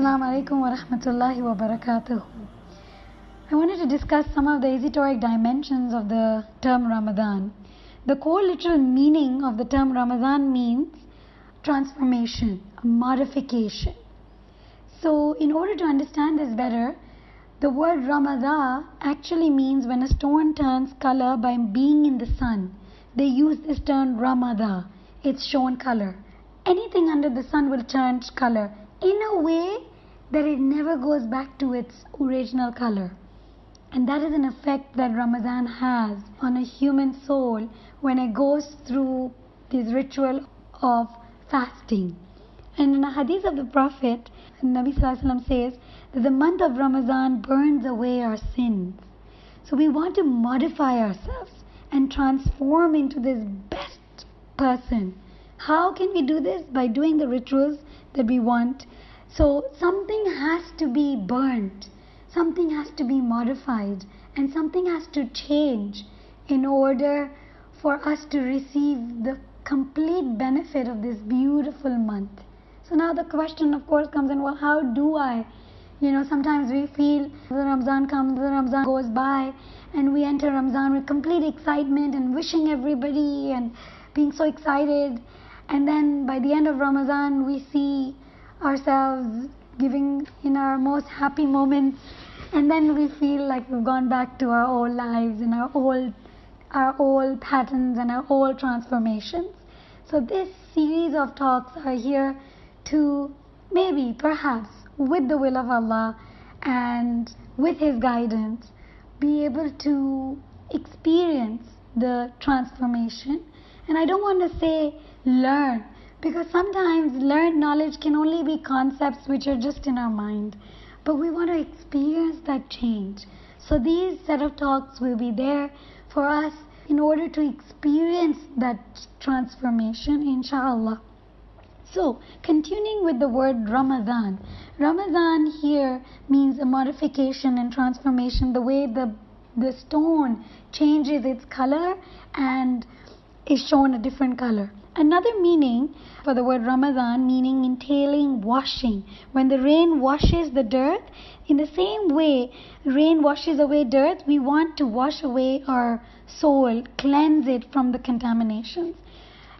Assalamu alaikum wa rahmatullahi wa. I wanted to discuss some of the esoteric dimensions of the term Ramadan. The core literal meaning of the term Ramadan means transformation, modification. So, in order to understand this better, the word Ramadan actually means when a stone turns color by being in the sun. They use this term Ramadan. It's shown color. Anything under the sun will turn color in a way that it never goes back to its original color. And that is an effect that Ramadan has on a human soul when it goes through this ritual of fasting. And in a hadith of the Prophet, Nabi Wasallam says that the month of Ramadan burns away our sins. So we want to modify ourselves and transform into this best person. How can we do this? By doing the rituals that we want. So something has to be burnt, something has to be modified, and something has to change in order for us to receive the complete benefit of this beautiful month. So now the question, of course, comes in well, how do I? You know, sometimes we feel the Ramzan comes, the Ramzan goes by, and we enter Ramzan with complete excitement and wishing everybody and being so excited. And then by the end of Ramadan, we see ourselves giving in our most happy moments, and then we feel like we've gone back to our old lives and our old, our old patterns and our old transformations. So this series of talks are here to maybe, perhaps, with the will of Allah and with His guidance, be able to experience the transformation. And I don't want to say learn, because sometimes learned knowledge can only be concepts which are just in our mind. But we want to experience that change. So these set of talks will be there for us in order to experience that transformation, inshallah. So, continuing with the word Ramadan. Ramadan here means a modification and transformation, the way the, the stone changes its color and is shown a different color. Another meaning for the word Ramadan, meaning entailing washing. When the rain washes the dirt, in the same way rain washes away dirt, we want to wash away our soul, cleanse it from the contaminations.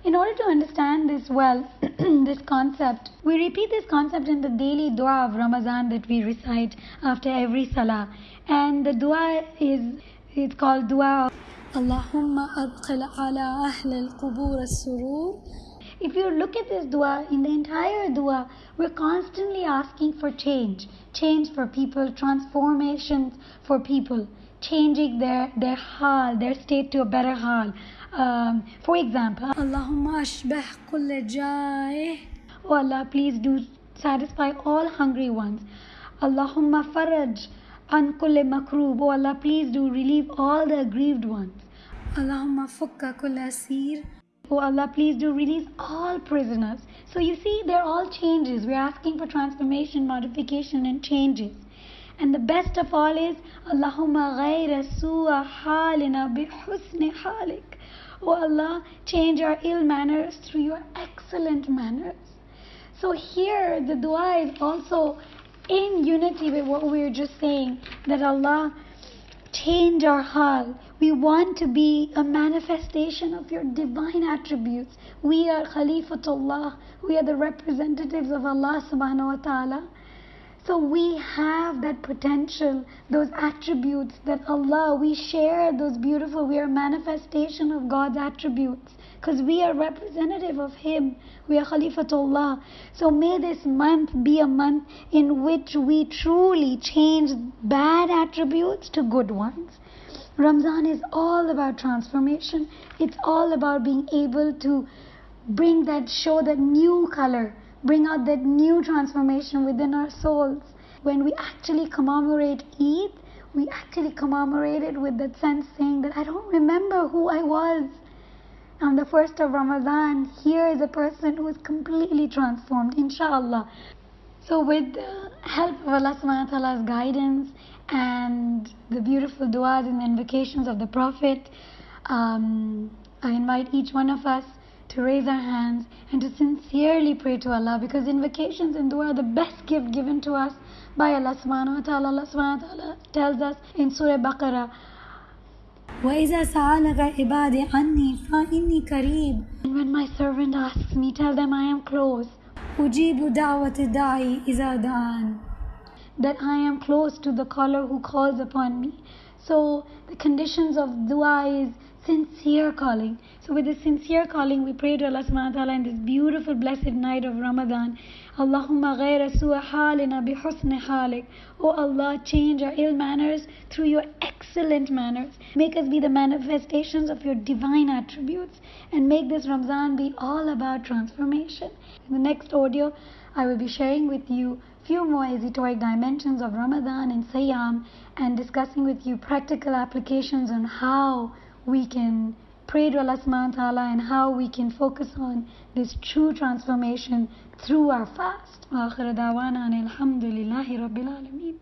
In order to understand this well, this concept, we repeat this concept in the daily dua of Ramadan that we recite after every salah. And the dua is it's called dua of Allahumma adkhil ala ahl al-qubur. If you look at this dua, in the entire dua, we're constantly asking for change. Change for people, transformations for people, changing their, their hal, their state to a better hal. Um, for example, Allahumma ashbah kulla ja'i. Oh Allah, please do satisfy all hungry ones. Allahumma faraj an kulli makroob. Oh Allah, please do relieve all the aggrieved ones. Allahumma fukka kulla asir. Oh Allah, please do release all prisoners. So you see, they're all changes. We're asking for transformation, modification, and changes. And the best of all is Allahumma ghayra su'a halina bi husni halik. Oh Allah, change our ill manners through your excellent manners. So here the dua is also in unity with what we were just saying that Allah change our hal. We want to be a manifestation of your divine attributes. We are Khalifatullah. We are the representatives of Allah subhanahu wa ta'ala. So we have that potential, those attributes that Allah, we share those beautiful, we are manifestation of God's attributes because we are representative of Him. We are Khalifatullah. So may this month be a month in which we truly change bad attributes to good ones. Ramzan is all about transformation. It's all about being able to bring that, show that new color bring out that new transformation within our souls. When we actually commemorate Eid, we actually commemorate it with that sense saying that I don't remember who I was. On the first of Ramadan, here is a person who is completely transformed, inshallah. So, with the help of Allah subhanahu wa ta'ala's guidance and the beautiful du'as and invocations of the Prophet, um, I invite each one of us to raise our hands and to sincerely pray to Allah because invocations and dua are the best gift given to us by Allah subhanahu wa ta'ala. Allah subhanahu wa ta'ala tells us in Surah Baqarah, وَإِذَا سَأَلَكَ عِبَادِي عَنِّي فَإِنِّي قَرِيبٌ And when my servant asks me, tell them I am close. أُجِيبُ دَعْوَةِ الدَّاعِ إِذَا دَعَانِ That I am close to the caller who calls upon me. So the conditions of dua is sincere calling. So with this sincere calling, we pray to Allah subhanahu wa ta'ala in this beautiful blessed night of Ramadan. Allahumma ghayra su'a halina bi husni halik. Oh Allah, change our ill manners through your excellent manners. Make us be the manifestations of your divine attributes and make this Ramzan be all about transformation. In the next audio, I will be sharing with you few more esoteric dimensions of Ramadan and Sayyam and discussing with you practical applications on how we can pray to Allah subhanahu wa ta'ala and how we can focus on this true transformation through our fast. وآخر دعوانا أن الحمد لله رب العالمين